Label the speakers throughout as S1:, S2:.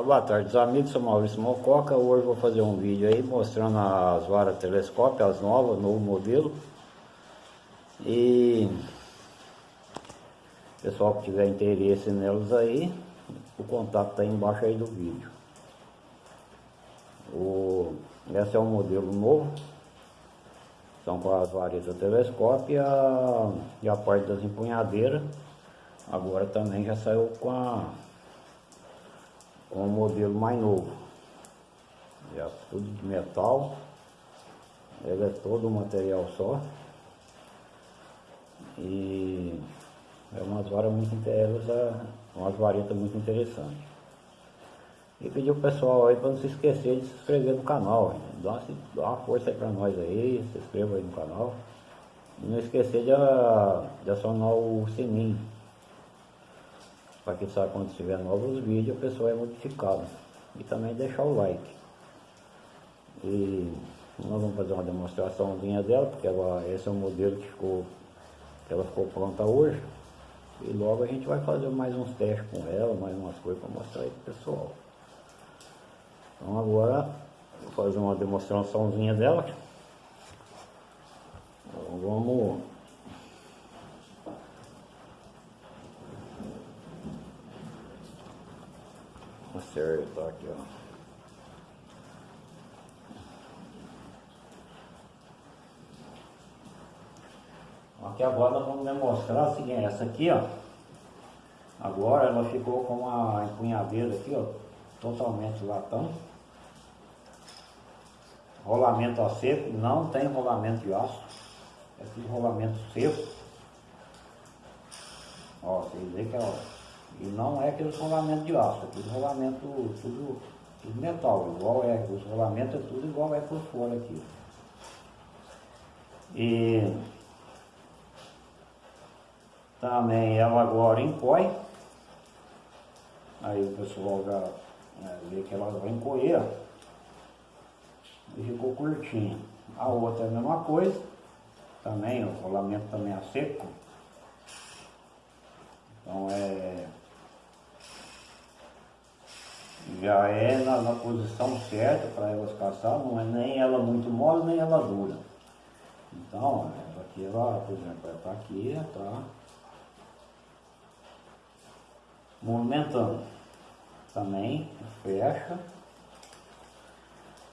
S1: Ah, boa tarde, amigos, sou Maurício Mococa. Hoje vou fazer um vídeo aí mostrando as varas telescópio, as novas, novo modelo. E pessoal que tiver interesse nelas aí, o contato está aí embaixo aí do vídeo. O, esse é um modelo novo. São com as varetas telescópio e a, e a parte das empunhadeiras. Agora também já saiu com a com um modelo mais novo. Já tudo de metal. Ele é todo um material só. E é umas varas muito interessantes, umas varetas muito interessantes. E pedir o pessoal aí para não se esquecer de se inscrever no canal. Dá uma, dá uma força aí para nós aí, se inscreva aí no canal. E não esquecer de, de acionar o sininho para que sabe quando tiver novos vídeos o pessoal é notificado. E também deixar o like. E nós vamos fazer uma demonstraçãozinha dela, porque ela, esse é o modelo que ficou, que ela ficou pronta hoje. E logo a gente vai fazer mais uns testes com ela, mais umas coisas para mostrar aí pro pessoal. Então agora vou fazer uma demonstraçãozinha dela. Então, vamos acertar aqui, ó. Aqui agora nós vamos demonstrar o seguinte, essa aqui, ó. Agora ela ficou com uma empunhadeira aqui, ó, totalmente latão. Rolamento a seco, não tem rolamento de aço. É tudo rolamento seco. Ó, vocês veem que é, ó, e não é aquele rolamento de aço, é tudo rolamento, tudo, tudo metal, igual é, os rolamentos é tudo igual é por fora aqui. E também ela agora encoe, aí o pessoal já é, vê que ela vai encoer e ficou curtinha. A outra é a mesma coisa, também, o rolamento também é seco. Então é já é na, na posição certa para elas caçar, não é nem ela muito mole, nem ela dura. Então, ela aqui, ela, por exemplo, ela está aqui, está movimentando. Também fecha,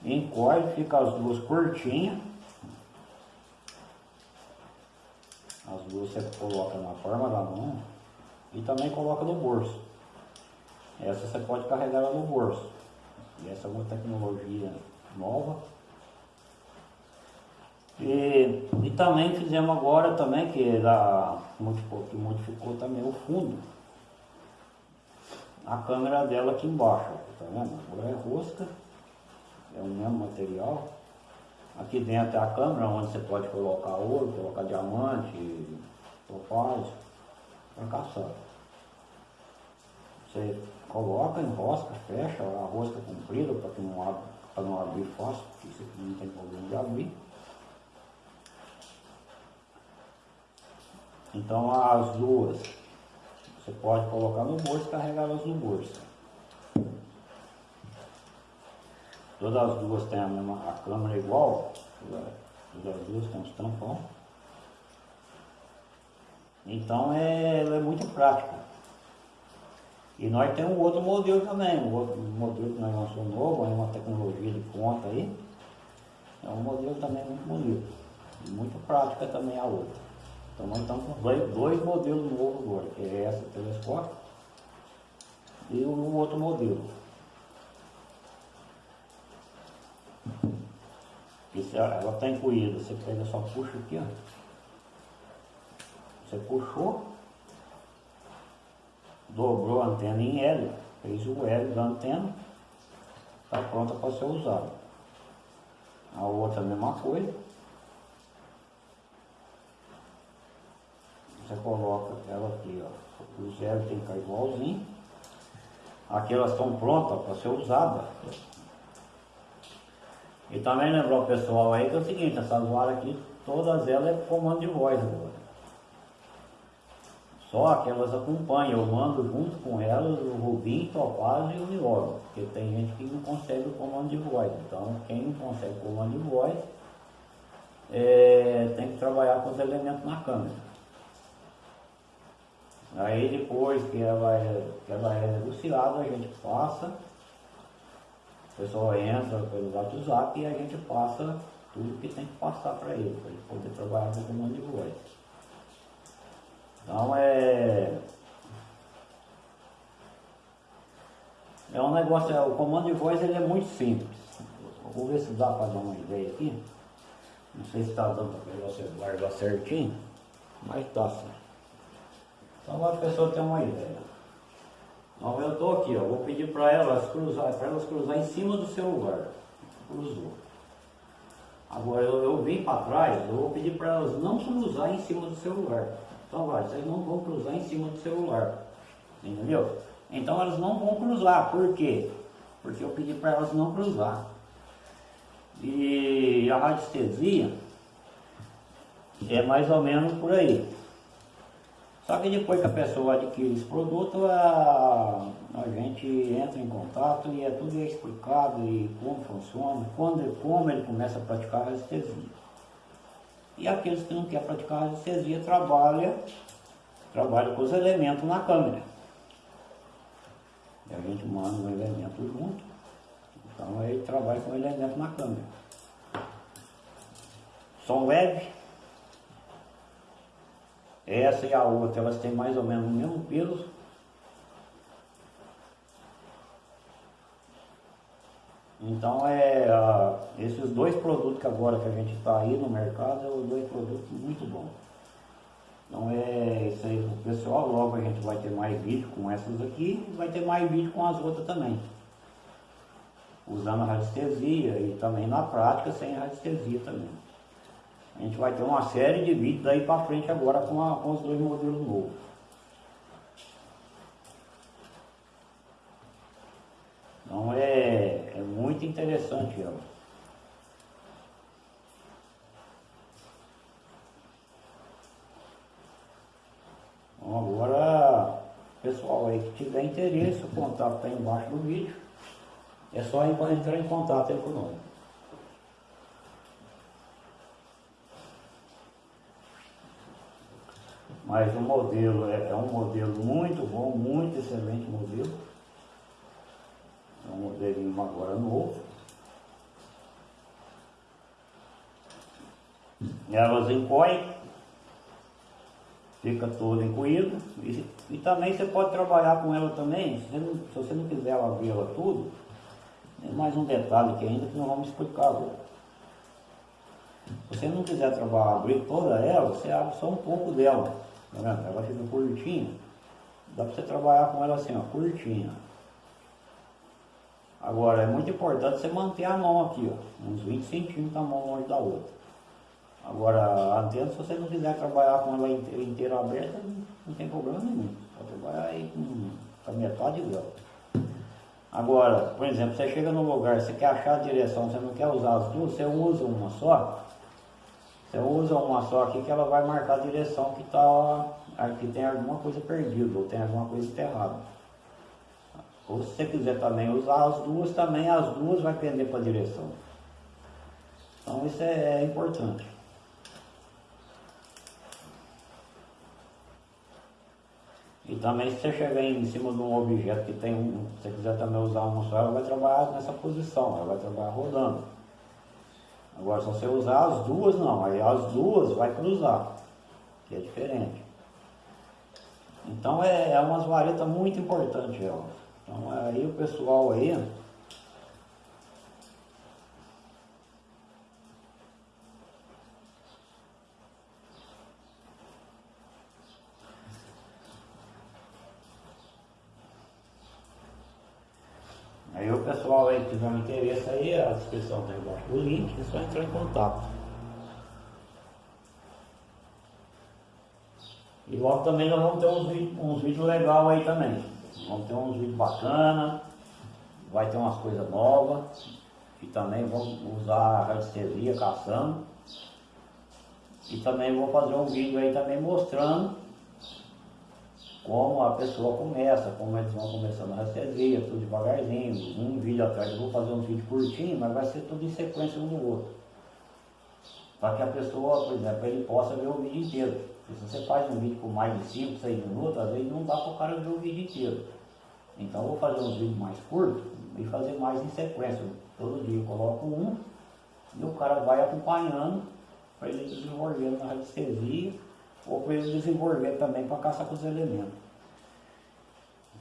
S1: encolhe, fica as duas curtinhas. As duas você coloca na forma da mão e também coloca no bolso. Essa você pode carregar ela no bolso. E essa é uma tecnologia nova. E, e também fizemos agora também, que, da, modificou, que modificou também o fundo. A câmera dela aqui embaixo, tá vendo? Agora é rosca, é o mesmo material. Aqui dentro é a câmera onde você pode colocar ouro, colocar diamante, topázio, para caçar. Você coloca, enrosca, fecha a rosca comprida para que não abra, para não abrir fácil, porque isso aqui não tem problema de abrir. Então as duas você pode colocar no bolso e carregá-las no bolso. Todas as duas têm a mesma a câmera igual, todas as duas têm os tampão. Então é, é muito prática. E nós temos um outro modelo também, um outro modelo que nós lançamos novo, é uma tecnologia de ponta aí. É um modelo também muito bonito. E muito prática também a outra. Então nós estamos com dois, dois modelos novos agora, que é essa telescópio e o outro modelo. Isso, ela está incluída, você pega só puxa aqui, ó. Você puxou, dobrou a antena em L, fez o L da antena, está pronta para ser usada. A outra mesma coisa. Você coloca ela aqui, ó. Os L tem que ficar igualzinho. Aqui elas estão prontas para ser usadas. E também lembrar o pessoal aí que é o seguinte, essas varas aqui, todas elas é comando de voz agora. Só que elas acompanham, eu mando junto com elas o Rubim, Topaz e o Nióbio, porque tem gente que não consegue o comando de voz. Então, quem não consegue o comando de voz é, tem que trabalhar com os elementos na câmera. Aí depois que ela é, que ela é negociada, a gente passa, o pessoal entra pelo WhatsApp e a gente passa tudo que tem que passar para ele, para ele poder trabalhar com o comando de voz. Então é. É um negócio, é, o comando de voz ele é muito simples. Vou ver se dá para dar uma ideia aqui. Não sei se está dando para você guardar certinho, mas está certo. Então a pessoa tem uma ideia. Então eu estou aqui, ó, vou pedir para elas cruzar, para elas cruzar em cima do celular. Cruzou. Agora eu, eu vim para trás, eu vou pedir para elas não cruzar em cima do celular. Então vocês não vão cruzar em cima do celular. Entendeu? Então elas não vão cruzar. Por quê? Porque eu pedi para elas não cruzar. E a radiestesia é mais ou menos por aí. Só que depois que a pessoa adquire esse produto, a, a gente entra em contato e é tudo explicado e como funciona, quando, como ele começa a praticar a radiestesia. E aqueles que não querem praticar anestesia trabalham trabalha com os elementos na câmera. E a gente manda um elemento junto, então ele trabalha com o elemento na câmera. Som leve. Essa e a outra, elas têm mais ou menos o mesmo peso, Então é a, esses dois produtos que agora que a gente está aí no mercado é os dois produtos muito bons. Então é isso aí pessoal, logo a gente vai ter mais vídeo com essas aqui e vai ter mais vídeo com as outras também. Usando a radiestesia e também na prática sem radiestesia também. A gente vai ter uma série de vídeos daí para frente agora com, a, com os dois modelos novos. Então é, interessante ela. Agora, pessoal aí que tiver interesse, o contato está embaixo do vídeo. É só entrar em contato aí conosco. Mas o modelo é, é um modelo muito bom, muito excelente modelo. Um modelinho agora novo. Elas encoem, fica todo encoído. E, e, também você pode trabalhar com ela também, se você não, se você não quiser abrir ela tudo, tem mais um detalhe aqui ainda que nós vamos explicar agora. Se você não quiser trabalhar, abrir toda ela, você abre só um pouco dela. Tá vendo? Ela fica curtinha. Dá para você trabalhar com ela assim, ó, curtinha. Agora, é muito importante você manter a mão aqui, ó, uns 20 centímetros a mão longe da outra. Agora, a antena, se você não quiser trabalhar com ela inteira, aberta, não tem problema nenhum. Pode trabalhar aí com, a metade dela. Agora, por exemplo, você chega no lugar, você quer achar a direção, você não quer usar as duas, você usa uma só. Você usa uma só aqui que ela vai marcar a direção que, tá, que tem alguma coisa perdida ou tem alguma coisa enterrada. Ou se você quiser também usar as duas, também as duas vai pender para a direção. Então isso é, é importante. E também se você chegar em cima de um objeto que tem um, se você quiser também usar uma só, ela vai trabalhar nessa posição, ela vai trabalhar rodando. Agora se você usar as duas não, aí as duas vai cruzar, que é diferente. Então é, é umas varetas muito importantes elas. Então aí o pessoal aí Aí o pessoal aí que tiver um interesse aí, a descrição está embaixo do link, é só entrar em contato. E logo também nós vamos ter uns uns vídeos legais aí também. Vamos ter uns vídeos bacanas, vai ter umas coisas novas. E também vamos usar a radiestesia caçando. E também vou fazer um vídeo aí também mostrando como a pessoa começa, como eles vão começando a anestesia, tudo devagarzinho, um vídeo atrás, eu vou fazer um vídeo curtinho, mas vai ser tudo em sequência um no outro. Para que a pessoa, por exemplo, ele possa ver o vídeo inteiro. Se você faz um vídeo com mais de 5, 6 minutos, às vezes não dá para o cara ver o vídeo inteiro. Então eu vou fazer uns vídeos mais curtos e fazer mais em sequência. Todo dia eu coloco um e o cara vai acompanhando para ele desenvolvendo na radiestesia ou para ele desenvolver também para caçar com os elementos.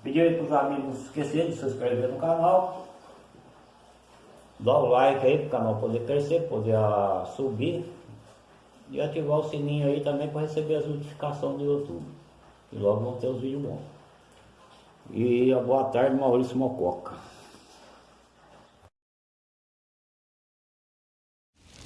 S1: Pedir para os amigos não esquecerem de se inscrever no canal, dar o like aí para o canal poder crescer, poder uh, subir e ativar o sininho aí também para receber as notificações do YouTube. E logo vão ter os vídeos bons. E boa tarde, Maurício Mococa.